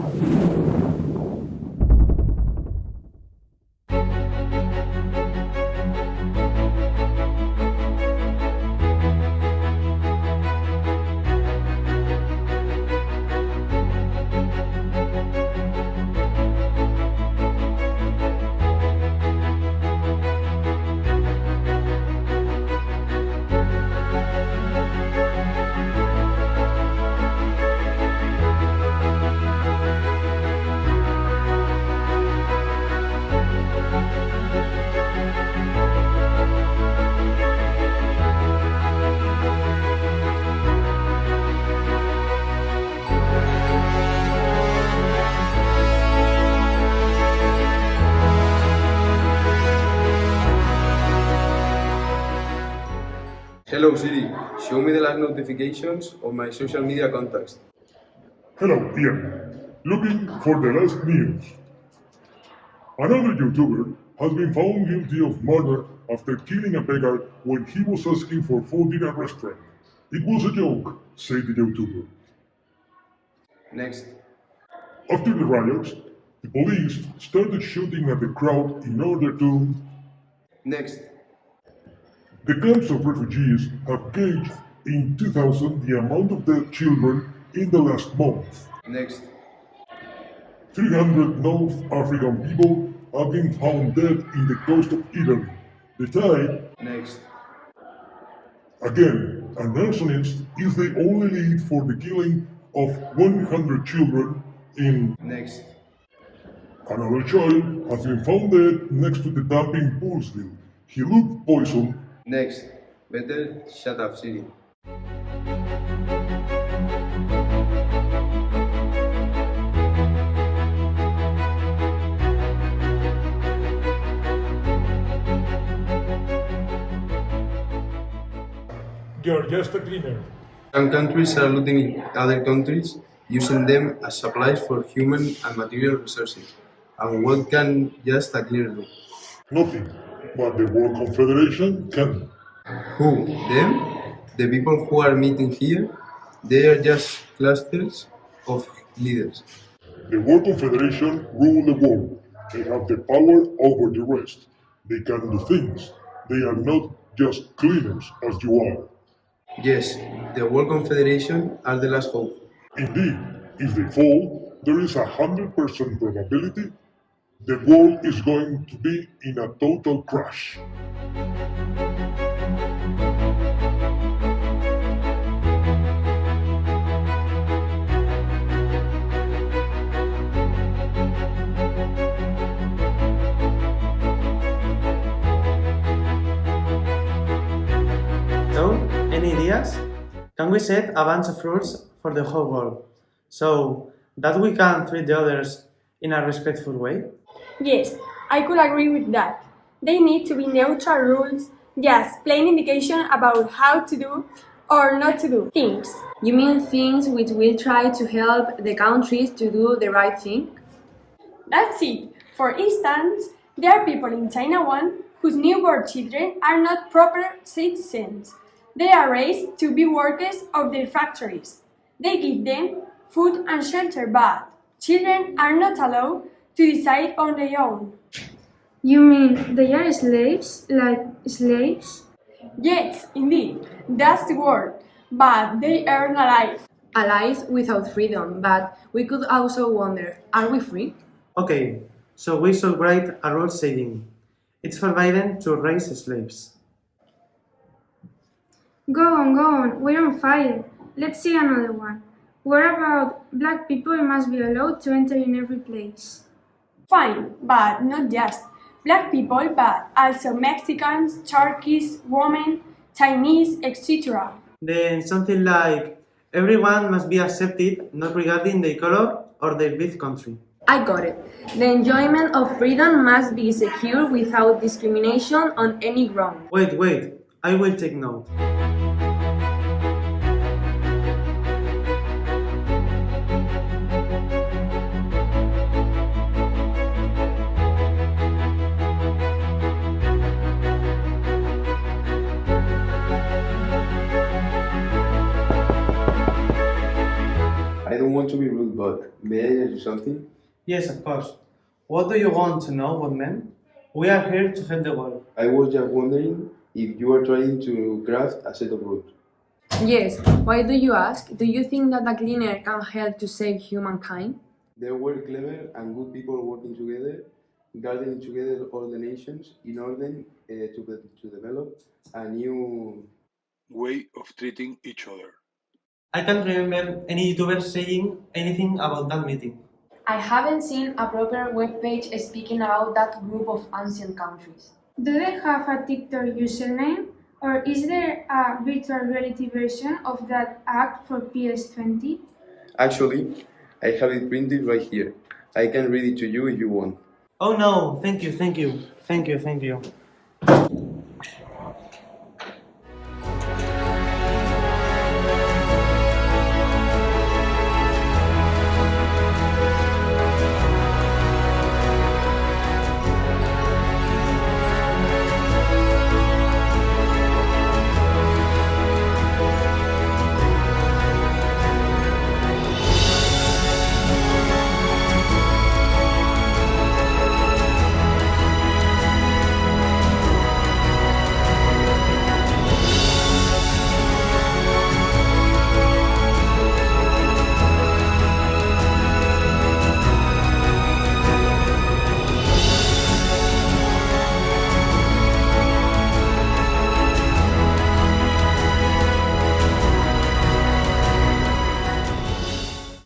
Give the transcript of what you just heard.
何? Hello Siri, show me the last notifications of my social media contacts. Hello, Ian. Looking for the last news. Another YouTuber has been found guilty of murder after killing a beggar when he was asking for food in a restaurant. It was a joke, said the YouTuber. Next. After the riots, the police started shooting at the crowd in order to. Next. The camps of refugees have gauged in 2000 the amount of dead children in the last month. Next. 300 North African people have been found dead in the coast of Italy. The tide, Next. again, an arsonist is the only lead for the killing of 100 children in Next. another child has been found dead next to the dump in Poolsville. He looked poisoned Next. Better shut up Siri. You're just a cleaner. Some countries are looting other countries, using them as supplies for human and material resources. And what can just a cleaner do? Nothing. But the World Confederation can. Who? Them? The people who are meeting here? They are just clusters of leaders. The World Confederation rule the world. They have the power over the rest. They can do things. They are not just cleaners as you are. Yes, the World Confederation are the last hope. Indeed, if they fall, there is a hundred percent probability the world is going to be in a total crash. So, any ideas? Can we set a bunch of rules for the whole world so that we can treat the others in a respectful way? Yes, I could agree with that. They need to be neutral rules, just plain indication about how to do or not to do things. You mean things which will try to help the countries to do the right thing? That's it. For instance, there are people in China 1 whose newborn children are not proper citizens. They are raised to be workers of their factories. They give them food and shelter, but children are not allowed to decide on their own. You mean they are slaves, like slaves? Yes, indeed, that's the word. But they earn a life. A life without freedom, but we could also wonder, are we free? Okay, so we should write a rule saying it's forbidden to raise slaves. Go on, go on, we're on fire. Let's see another one. What about black people must be allowed to enter in every place? Fine, but not just black people, but also Mexicans, Turkish, women, Chinese, etc. Then something like everyone must be accepted not regarding their color or their birth country. I got it. The enjoyment of freedom must be secure without discrimination on any ground. Wait, wait, I will take note. Want to be rude, but may I ask you something? Yes, of course. What do you want to know, Woodman? We are here to help the world. I was just wondering if you are trying to craft a set of rules. Yes, why do you ask? Do you think that a cleaner can help to save humankind? There were clever and good people working together, gathering together all the nations in order uh, to, to develop a new Way of treating each other. I can't remember any YouTuber saying anything about that meeting. I haven't seen a proper webpage speaking about that group of ancient countries. Do they have a TikTok username? Or is there a virtual reality version of that act for PS20? Actually, I have it printed right here. I can read it to you if you want. Oh no, thank you, thank you, thank you, thank you.